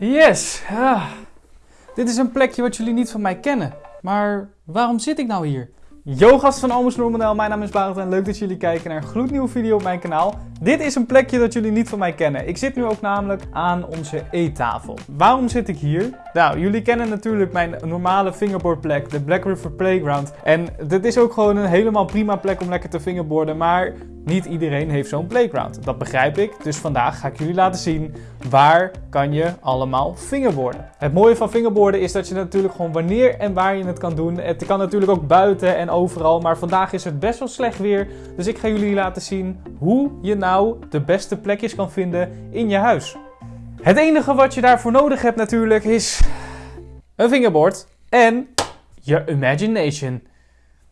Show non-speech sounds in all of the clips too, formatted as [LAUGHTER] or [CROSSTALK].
Yes! Ah. Dit is een plekje wat jullie niet van mij kennen. Maar waarom zit ik nou hier? Yo gast van Almost Normanel, mijn naam is Barend en leuk dat jullie kijken naar een gloednieuwe video op mijn kanaal. Dit is een plekje dat jullie niet van mij kennen. Ik zit nu ook namelijk aan onze eettafel. Waarom zit ik hier? Nou, jullie kennen natuurlijk mijn normale fingerboardplek, de Black River Playground. En dit is ook gewoon een helemaal prima plek om lekker te fingerboarden, maar niet iedereen heeft zo'n playground. Dat begrijp ik, dus vandaag ga ik jullie laten zien waar kan je allemaal fingerboarden. Het mooie van fingerboarden is dat je natuurlijk gewoon wanneer en waar je het kan doen. Het kan natuurlijk ook buiten en overal, maar vandaag is het best wel slecht weer. Dus ik ga jullie laten zien hoe je nou de beste plekjes kan vinden in je huis. Het enige wat je daarvoor nodig hebt natuurlijk is een fingerboard en je imagination.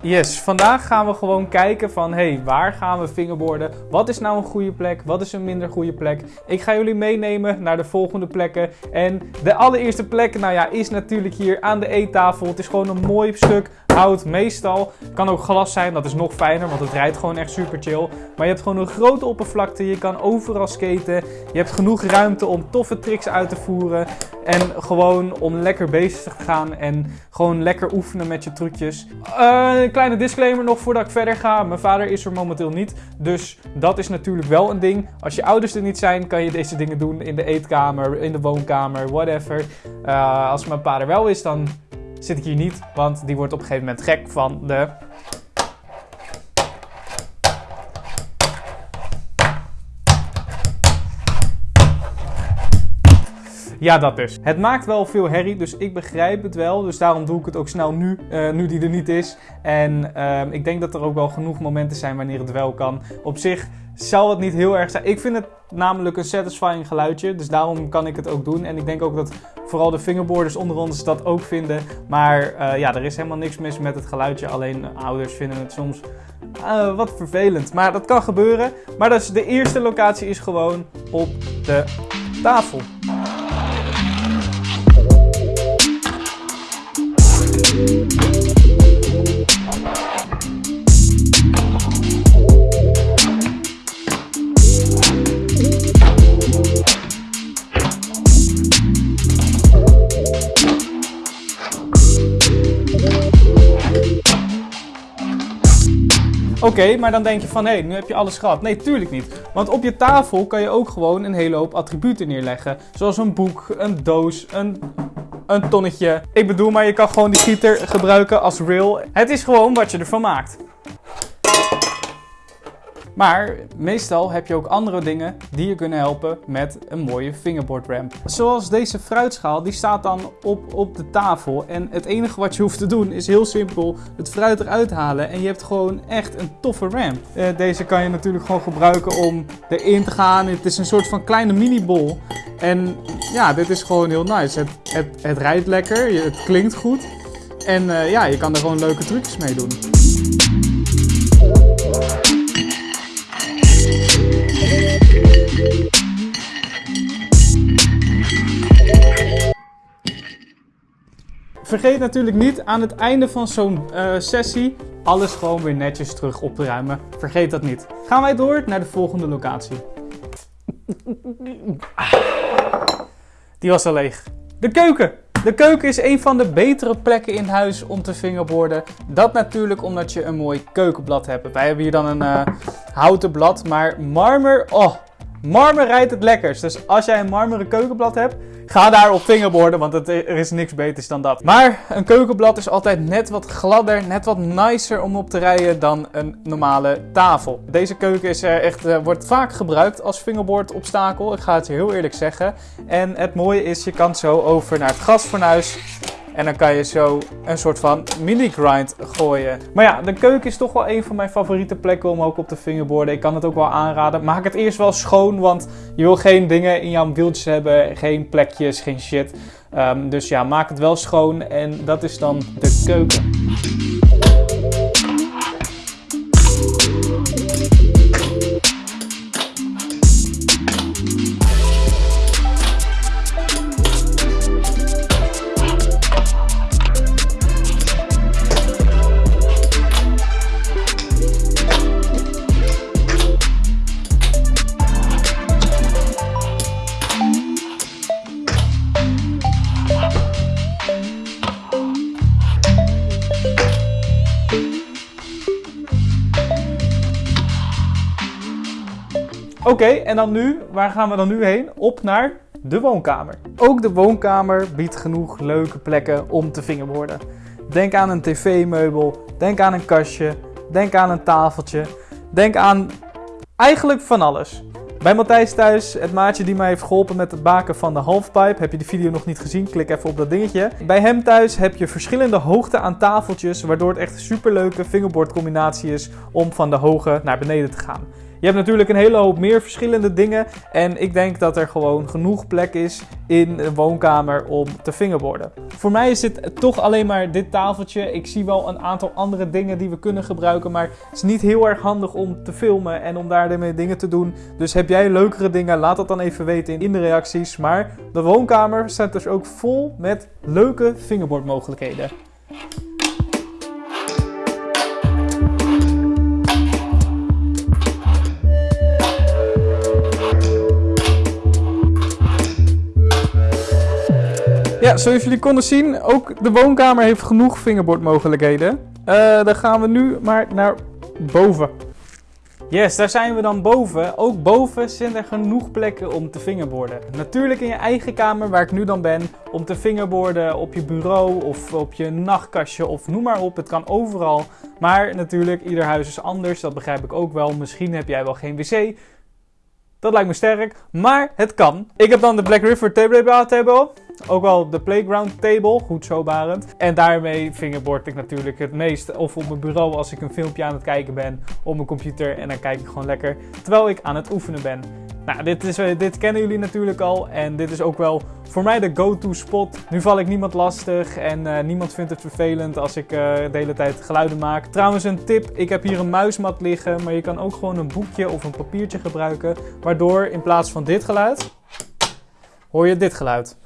Yes, vandaag gaan we gewoon kijken van, hey, waar gaan we fingerboarden? Wat is nou een goede plek? Wat is een minder goede plek? Ik ga jullie meenemen naar de volgende plekken. En de allereerste plek, nou ja, is natuurlijk hier aan de eettafel. Het is gewoon een mooi stuk hout meestal. Kan ook glas zijn, dat is nog fijner, want het rijdt gewoon echt super chill. Maar je hebt gewoon een grote oppervlakte, je kan overal skaten. Je hebt genoeg ruimte om toffe tricks uit te voeren. En gewoon om lekker bezig te gaan en gewoon lekker oefenen met je trucjes. Uh, een kleine disclaimer nog voordat ik verder ga. Mijn vader is er momenteel niet, dus dat is natuurlijk wel een ding. Als je ouders er niet zijn, kan je deze dingen doen in de eetkamer, in de woonkamer, whatever. Uh, als mijn vader wel is, dan zit ik hier niet, want die wordt op een gegeven moment gek van de... Ja, dat dus. Het maakt wel veel herrie, dus ik begrijp het wel. Dus daarom doe ik het ook snel nu, uh, nu die er niet is. En uh, ik denk dat er ook wel genoeg momenten zijn wanneer het wel kan. Op zich zal het niet heel erg zijn. Ik vind het namelijk een satisfying geluidje, dus daarom kan ik het ook doen. En ik denk ook dat vooral de fingerboarders onder ons dat ook vinden. Maar uh, ja, er is helemaal niks mis met het geluidje. Alleen ouders vinden het soms uh, wat vervelend. Maar dat kan gebeuren. Maar dus de eerste locatie is gewoon op de tafel. Oké, maar dan denk je van hé, hey, nu heb je alles gehad. Nee, tuurlijk niet. Want op je tafel kan je ook gewoon een hele hoop attributen neerleggen. Zoals een boek, een doos, een, een tonnetje. Ik bedoel, maar je kan gewoon die gieter gebruiken als rail. Het is gewoon wat je ervan maakt. Maar meestal heb je ook andere dingen die je kunnen helpen met een mooie fingerboard ramp. Zoals deze fruitschaal, die staat dan op, op de tafel. En het enige wat je hoeft te doen is heel simpel het fruit eruit halen. En je hebt gewoon echt een toffe ramp. Uh, deze kan je natuurlijk gewoon gebruiken om erin te gaan. Het is een soort van kleine mini-bol. En ja, dit is gewoon heel nice. Het, het, rijdt lekker, het klinkt goed. En uh, ja, je kan er gewoon leuke trucjes mee doen. Vergeet natuurlijk niet aan het einde van zo'n uh, sessie alles gewoon weer netjes terug op te ruimen. Vergeet dat niet. Gaan wij door naar de volgende locatie. [LAUGHS] Die was al leeg. De keuken. De keuken is een van de betere plekken in huis om te fingerboarden. Dat natuurlijk omdat je een mooi keukenblad hebt. Wij hebben hier dan een uh, houten blad, maar marmer, oh, marmer rijdt het lekkers. Dus als jij een marmeren keukenblad hebt, Ga daar op fingerboarden, want het, er is niks beters dan dat. Maar een keukenblad is altijd net wat gladder, net wat nicer om op te rijden dan een normale tafel. Deze keuken is echt, uh, wordt vaak gebruikt als fingerboard obstakel. Ik ga het je heel eerlijk zeggen. En het mooie is, je kan zo over naar het gasfornuis. En dan kan je zo een soort van mini grind gooien. Maar ja, de keuken is toch wel een van mijn favoriete plekken om ook op te fingerboarden. Ik kan het ook wel aanraden. Maak het eerst wel schoon, want je wil geen dingen in jouw wieltjes hebben. Geen plekjes, geen shit. Um, dus ja, maak het wel schoon. En dat is dan de keuken. Oké, en dan nu, waar gaan we dan nu heen? Op naar de woonkamer. Ook de woonkamer biedt genoeg leuke plekken om te vingerborden. Denk aan een tv-meubel, denk aan een kastje, denk aan een tafeltje, denk aan eigenlijk van alles. Bij Matthijs thuis, het maatje die mij heeft geholpen met het baken van de halfpipe. Heb je de video nog niet gezien? Klik even op dat dingetje. Bij hem thuis heb je verschillende hoogte aan tafeltjes, waardoor het echt een superleuke fingerboardcombinatie is om van de hoge naar beneden te gaan. Je hebt natuurlijk een hele hoop meer verschillende dingen. En ik denk dat er gewoon genoeg plek is in een woonkamer om te fingerborden. Voor mij is dit toch alleen maar dit tafeltje. Ik zie wel een aantal andere dingen die we kunnen gebruiken. Maar het is niet heel erg handig om te filmen en om daarmee dingen te doen. Dus heb jij leukere dingen? Laat dat dan even weten in de reacties. Maar de woonkamer staat dus ook vol met leuke fingerbordmogelijkheden. Zoals jullie konden zien, ook de woonkamer heeft genoeg fingerbordmogelijkheden. Uh, dan gaan we nu maar naar boven. Yes, daar zijn we dan boven. Ook boven zijn er genoeg plekken om te fingerborden. Natuurlijk in je eigen kamer, waar ik nu dan ben, om te fingerborden op je bureau of op je nachtkastje of noem maar op. Het kan overal. Maar natuurlijk, ieder huis is anders, dat begrijp ik ook wel. Misschien heb jij wel geen wc. Dat lijkt me sterk, maar het kan. Ik heb dan de Black River Table. Ook wel de Playground Table, goed zo barend. En daarmee fingerboard ik natuurlijk het meest. Of op mijn bureau als ik een filmpje aan het kijken ben. Op mijn computer en dan kijk ik gewoon lekker terwijl ik aan het oefenen ben. Nou, dit, eh, dit kennen jullie natuurlijk al. En dit is ook wel voor mij de go-to spot. Nu val ik niemand lastig en uh, niemand vindt het vervelend als ik uh, de hele tijd geluiden maak. Trouwens een tip, ik heb hier een muismat liggen. Maar je kan ook gewoon een boekje of een papiertje gebruiken. Waardoor in plaats van dit geluid, hoor je dit geluid.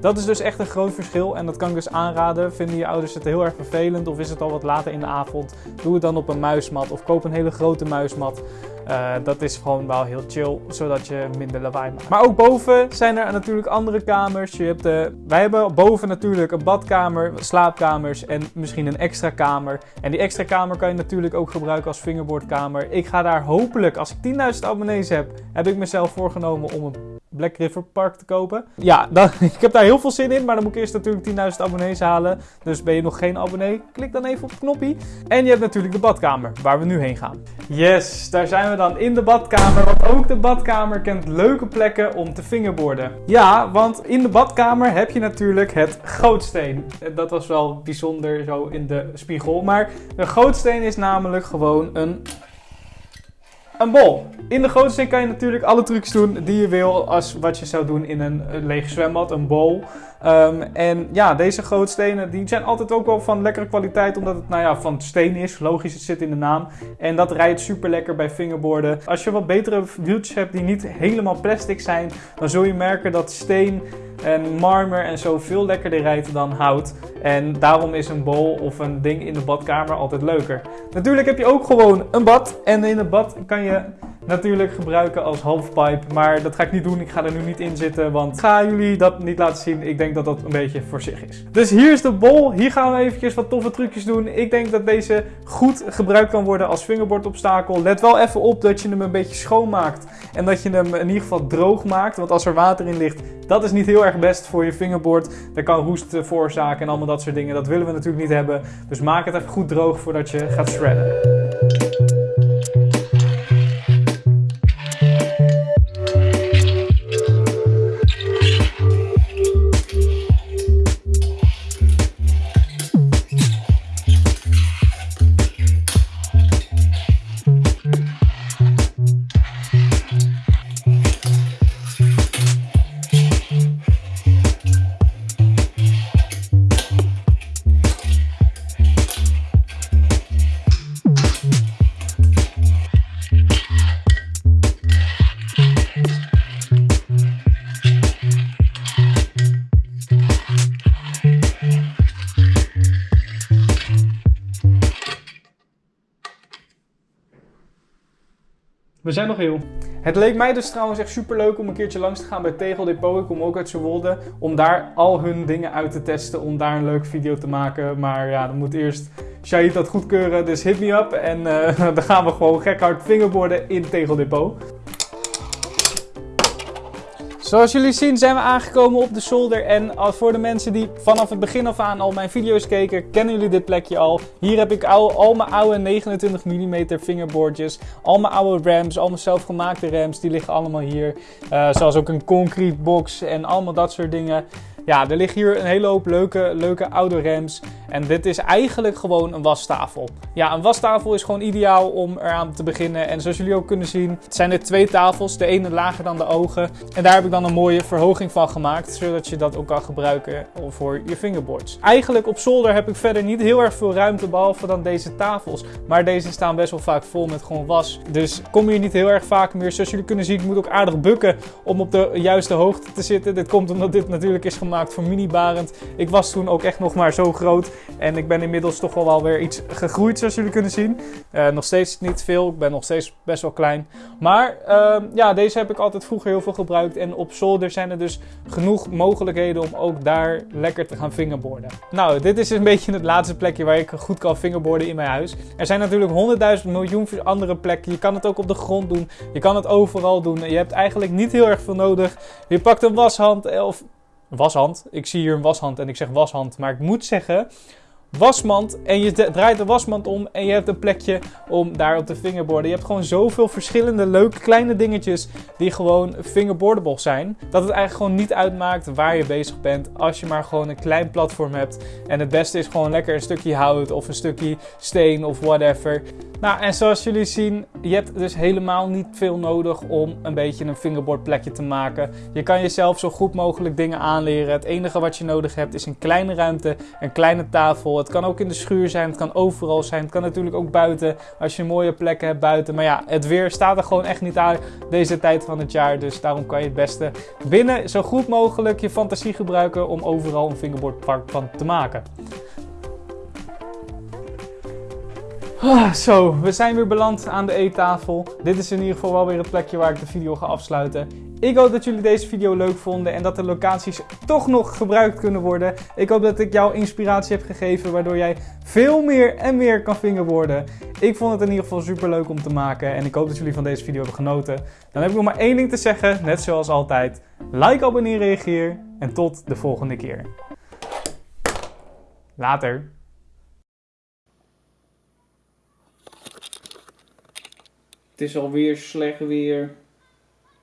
Dat is dus echt een groot verschil en dat kan ik dus aanraden. Vinden je ouders het heel erg vervelend of is het al wat later in de avond? Doe het dan op een muismat of koop een hele grote muismat. Uh, dat is gewoon wel heel chill, zodat je minder lawaai maakt. Maar ook boven zijn er natuurlijk andere kamers. Je hebt de, wij hebben boven natuurlijk een badkamer, slaapkamers en misschien een extra kamer. En die extra kamer kan je natuurlijk ook gebruiken als fingerboardkamer. Ik ga daar hopelijk, als ik 10.000 abonnees heb, heb ik mezelf voorgenomen om een Black River Park te kopen. Ja, dan, [LAUGHS] ik heb daar heel veel zin in, maar dan moet ik eerst natuurlijk 10.000 abonnees halen. Dus ben je nog geen abonnee, klik dan even op het knopje. En je hebt natuurlijk de badkamer, waar we nu heen gaan. Yes, daar zijn we dan in de badkamer, want ook de badkamer kent leuke plekken om te fingerborden. Ja, want in de badkamer heb je natuurlijk het gootsteen. Dat was wel bijzonder zo in de spiegel, maar de gootsteen is namelijk gewoon een een bol. In de gootsteen kan je natuurlijk alle trucs doen die je wil als wat je zou doen in een leeg zwembad, een bol. Um, en ja, deze grootstenen die zijn altijd ook wel van lekkere kwaliteit, omdat het nou ja, van steen is. Logisch, het zit in de naam. En dat rijdt super lekker bij fingerboarden. Als je wat betere wieltjes hebt die niet helemaal plastic zijn, dan zul je merken dat steen en marmer en zo veel lekkerder rijdt dan hout. En daarom is een bol of een ding in de badkamer altijd leuker. Natuurlijk heb je ook gewoon een bad. En in het bad kan je natuurlijk gebruiken als halfpipe. Maar dat ga ik niet doen. Ik ga er nu niet in zitten. Want ga jullie dat niet laten zien. Ik denk dat dat een beetje voor zich is. Dus hier is de bol. Hier gaan we eventjes wat toffe trucjes doen. Ik denk dat deze goed gebruikt kan worden als fingerboardobstakel. Let wel even op dat je hem een beetje schoonmaakt. En dat je hem in ieder geval droog maakt. Want als er water in ligt, dat is niet heel erg best voor je fingerboard. Dat kan roest veroorzaken en allemaal dat soort dingen. Dat willen we natuurlijk niet hebben. Dus maak het even goed droog voordat je gaat shredden. We zijn nog heel. Het leek mij dus trouwens echt super leuk om een keertje langs te gaan bij Tegel Depot. Ik kom ook uit Zwolle. Om daar al hun dingen uit te testen. Om daar een leuke video te maken. Maar ja, dan moet eerst Shahid dat goedkeuren. Dus hit me up. En uh, [LAUGHS] dan gaan we gewoon gek hard fingerborden in Tegel Depot. Zoals jullie zien zijn we aangekomen op de zolder en voor de mensen die vanaf het begin af aan al mijn video's keken, kennen jullie dit plekje al. Hier heb ik al, mijn oude 29 mm fingerboardjes, al mijn oude rams, al mijn zelfgemaakte rams, die liggen allemaal hier. Uh, zoals ook een concrete box en allemaal dat soort dingen. Ja, er liggen hier een hele hoop leuke, leuke oude rams. En dit is eigenlijk gewoon een wastafel. Ja, een wastafel is gewoon ideaal om eraan te beginnen. En zoals jullie ook kunnen zien, zijn er twee tafels. De ene lager dan de ogen. En daar heb ik dan een mooie verhoging van gemaakt. Zodat je dat ook kan gebruiken voor je fingerboards. Eigenlijk op zolder heb ik verder niet heel erg veel ruimte. Behalve dan deze tafels. Maar deze staan best wel vaak vol met gewoon was. Dus kom hier niet heel erg vaak meer. Zoals jullie kunnen zien, ik moet ook aardig bukken om op de juiste hoogte te zitten. Dit komt omdat dit natuurlijk is gemaakt voor mini-barend. Ik was toen ook echt nog maar zo groot. En ik ben inmiddels toch wel, wel weer iets gegroeid, zoals jullie kunnen zien. Uh, nog steeds niet veel, ik ben nog steeds best wel klein. Maar uh, ja, deze heb ik altijd vroeger heel veel gebruikt. En op zolder zijn er dus genoeg mogelijkheden om ook daar lekker te gaan fingerboarden. Nou, dit is een beetje het laatste plekje waar ik goed kan fingerboarden in mijn huis. Er zijn natuurlijk honderdduizend miljoen andere plekken. Je kan het ook op de grond doen. Je kan het overal doen. Je hebt eigenlijk niet heel erg veel nodig. Je pakt een washand eh, of washand. Ik zie hier een washand en ik zeg washand. Maar ik moet zeggen, wasmand en je draait de wasmand om en je hebt een plekje om daar op te fingerboarden. Je hebt gewoon zoveel verschillende leuke kleine dingetjes die gewoon fingerboardable zijn. Dat het eigenlijk gewoon niet uitmaakt waar je bezig bent als je maar gewoon een klein platform hebt. En het beste is gewoon lekker een stukje hout of een stukje steen of whatever. Nou, en zoals jullie zien, je hebt dus helemaal niet veel nodig om een beetje een fingerboard plekje te maken. Je kan jezelf zo goed mogelijk dingen aanleren. Het enige wat je nodig hebt is een kleine ruimte, een kleine tafel. Het kan ook in de schuur zijn, het kan overal zijn. Het kan natuurlijk ook buiten, als je mooie plekken hebt buiten. Maar ja, het weer staat er gewoon echt niet aan deze tijd van het jaar. Dus daarom kan je het beste binnen zo goed mogelijk je fantasie gebruiken om overal een fingerboardpark van te maken. Ah, zo, we zijn weer beland aan de eettafel. Dit is in ieder geval wel weer het plekje waar ik de video ga afsluiten. Ik hoop dat jullie deze video leuk vonden en dat de locaties toch nog gebruikt kunnen worden. Ik hoop dat ik jou inspiratie heb gegeven waardoor jij veel meer en meer kan fingerboarden. Ik vond het in ieder geval super leuk om te maken en ik hoop dat jullie van deze video hebben genoten. Dan heb ik nog maar één ding te zeggen, net zoals altijd. Like, abonneer, reageer en tot de volgende keer. Later. Is alweer slecht weer.